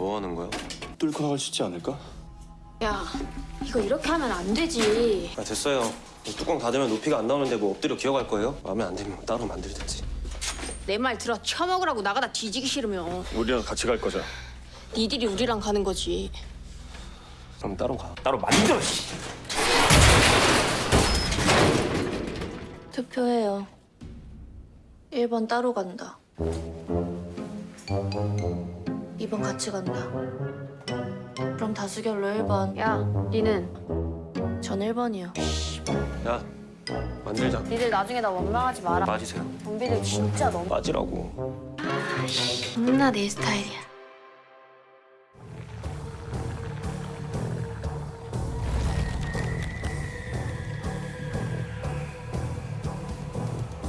뭐 하는 거야? 뚫고 나갈 수 있지 않을까? 야, 이거 이렇게 하면 안 되지. 아 됐어요. 뚜껑 닫으면 높이가 안 나오는데 뭐 엎드려 기어갈 거예요? 마음에 안 들면 따로 만들든지. 내 말 들어 처먹으라고 나가다 뒤지기 싫으면 우리랑 같이 갈 거자. 니들이 우리랑 가는 거지. 그럼 따로 가. 따로 만들어. 씨. 투표해요. 1번 따로 간다. 2번 같이 간다. 그럼 다수결로 1번. 야, 니는 전 1번이요. 야 만들자. 니들 나중에 나 원망하지 마라. 빠지세요. 좀비들 진짜 너무 빠지라고. 겁나 내 스타일이야.